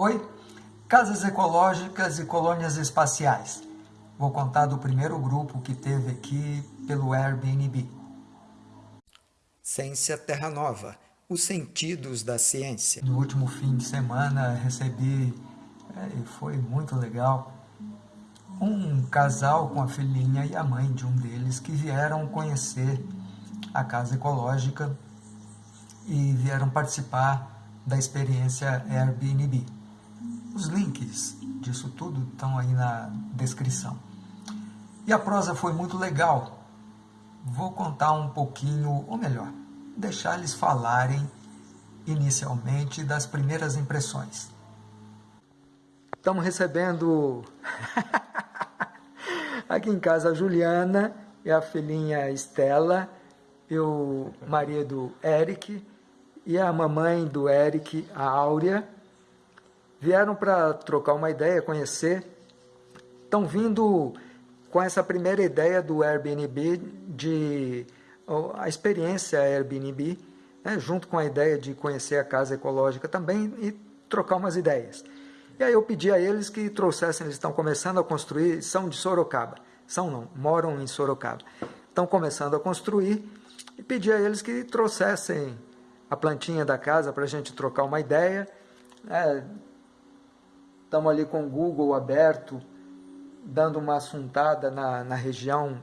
Oi, casas ecológicas e colônias espaciais. Vou contar do primeiro grupo que teve aqui pelo Airbnb. Ciência Terra Nova, os sentidos da ciência. No último fim de semana recebi, é, foi muito legal, um casal com a filhinha e a mãe de um deles que vieram conhecer a casa ecológica e vieram participar da experiência Airbnb. Os links disso tudo estão aí na descrição. E a prosa foi muito legal. Vou contar um pouquinho, ou melhor, deixar eles falarem inicialmente das primeiras impressões. Estamos recebendo aqui em casa a Juliana e a filhinha Estela, e o marido Eric, e a mamãe do Eric, a Áurea, vieram para trocar uma ideia, conhecer. Estão vindo com essa primeira ideia do Airbnb, de a experiência Airbnb, né, junto com a ideia de conhecer a casa ecológica também e trocar umas ideias. E aí eu pedi a eles que trouxessem, eles estão começando a construir, são de Sorocaba, são não, moram em Sorocaba. Estão começando a construir e pedi a eles que trouxessem a plantinha da casa para a gente trocar uma ideia. É, Estamos ali com o Google aberto, dando uma assuntada na, na região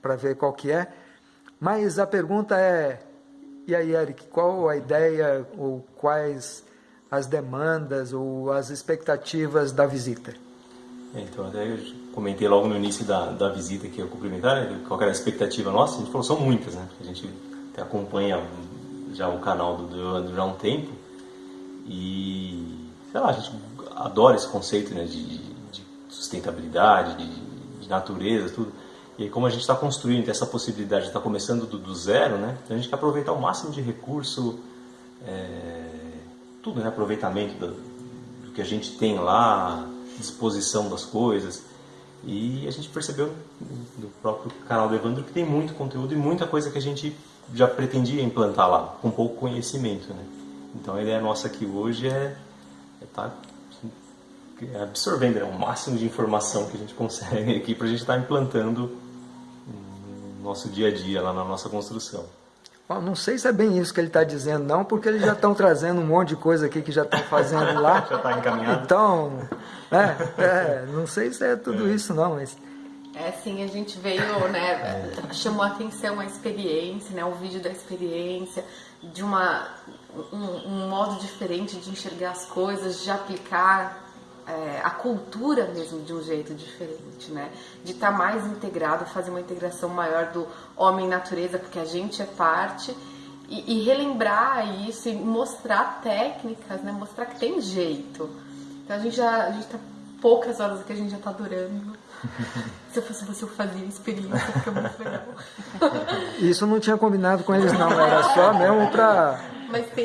para ver qual que é. Mas a pergunta é, e aí Eric, qual a ideia ou quais as demandas ou as expectativas da visita? É, então, até eu comentei logo no início da, da visita que eu cumprimentar, né, qual era a expectativa nossa, a gente falou, são muitas, né? A gente acompanha já o canal do Evandro já há um tempo e, sei lá, a gente adora esse conceito né, de, de sustentabilidade, de, de, natureza, tudo. E como a gente está construindo essa possibilidade de estar tá começando do, do, zero, né, a gente quer aproveitar o máximo de recurso, é, tudo, né, aproveitamento do, do, que a gente tem lá, disposição das coisas. E a gente percebeu no próprio canal do Evandro que tem muito conteúdo e muita coisa que a gente já pretendia implantar lá, com pouco conhecimento. Né? Então a ideia nossa aqui hoje é estar é tá absorvendo né, o máximo de informação que a gente consegue aqui para a gente estar tá implantando no nosso dia a dia, lá na nossa construção. Bom, não sei se é bem isso que ele está dizendo, não, porque eles já estão trazendo um monte de coisa aqui que já estão fazendo lá. já está encaminhado. Então, é, é, não sei se é tudo é. isso, não, mas... É, sim, a gente veio, né, chamou a atenção a experiência, né, o vídeo da experiência, de uma, um, um modo diferente de enxergar as coisas, de aplicar é, a cultura mesmo de um jeito diferente, né? De estar tá mais integrado, fazer uma integração maior do homem-natureza, porque a gente é parte, e, e, relembrar isso e mostrar técnicas, né? Mostrar que tem jeito. Então a gente já, a gente tá poucas horas aqui, a gente já tá adorando. Se eu fosse você, eu fazia experiência, fica muito legal. Isso não tinha combinado com eles não, era só mesmo para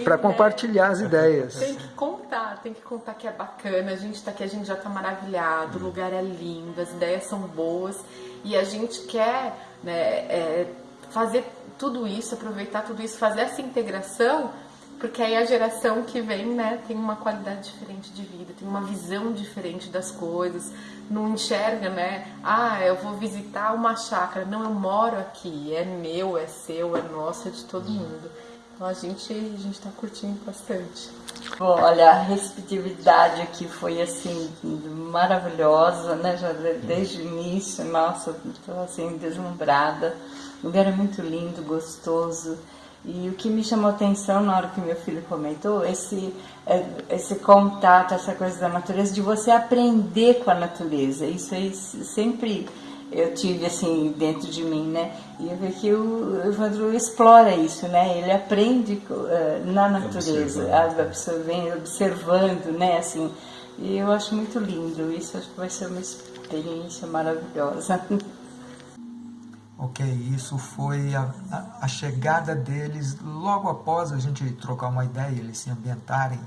para compartilhar as ideias. Tem que tem que contar que é bacana, a gente está aqui, a gente já está maravilhado, o lugar é lindo, as ideias são boas e a gente quer né, é, fazer tudo isso, aproveitar tudo isso, fazer essa integração, porque aí a geração que vem né, tem uma qualidade diferente de vida, tem uma visão diferente das coisas, não enxerga, né? Ah, eu vou visitar uma chácara, não, eu moro aqui, é meu, é seu, é nosso, é de todo mundo. A gente a gente está curtindo bastante. Bom, olha, a receptividade aqui foi assim maravilhosa, né? Já desde o início, nossa, estou assim deslumbrada. O lugar é muito lindo, gostoso. E o que me chamou atenção na hora que meu filho comentou, esse, é, esse contato, essa coisa da natureza, de você aprender com a natureza. Isso aí sempre eu tive assim dentro de mim, né? E eu vejo que o Evandro explora isso, né? Ele aprende uh, na natureza, observando, observando, né? Assim, e eu acho muito lindo. Isso acho que vai ser uma experiência maravilhosa. Ok, isso foi a, a, a chegada deles logo após a gente trocar uma ideia, eles se ambientarem,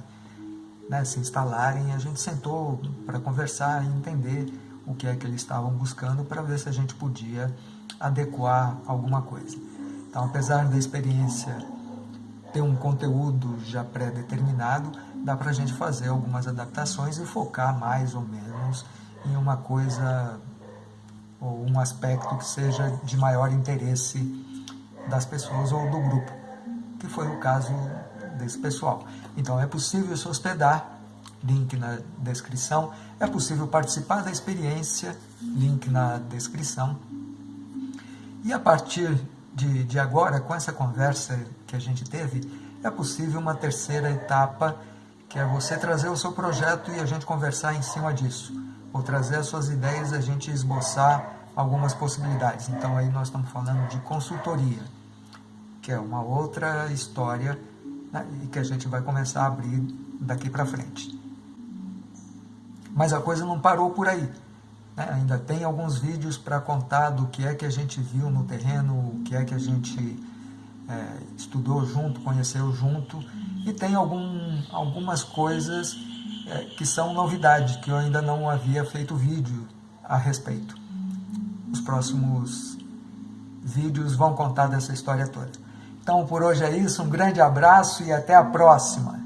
né, se instalarem, a gente sentou para conversar e entender o que é que eles estavam buscando para ver se a gente podia adequar alguma coisa. Então, apesar da experiência ter um conteúdo já pré-determinado, dá para a gente fazer algumas adaptações e focar mais ou menos em uma coisa ou um aspecto que seja de maior interesse das pessoas ou do grupo, que foi o caso desse pessoal. Então é possível se hospedar, link na descrição, é possível participar da experiência, link na descrição. E a partir de, de agora, com essa conversa que a gente teve, é possível uma terceira etapa, que é você trazer o seu projeto e a gente conversar em cima disso. Ou trazer as suas ideias e a gente esboçar algumas possibilidades. Então aí nós estamos falando de consultoria, que é uma outra história né, e que a gente vai começar a abrir daqui para frente. Mas a coisa não parou por aí. Né? Ainda tem alguns vídeos para contar do que é que a gente viu no terreno, o que é que a gente é, estudou junto, conheceu junto, e tem algum, algumas coisas é, que são novidade, que eu ainda não havia feito vídeo a respeito. Os próximos vídeos vão contar dessa história toda. Então por hoje é isso, um grande abraço e até a próxima!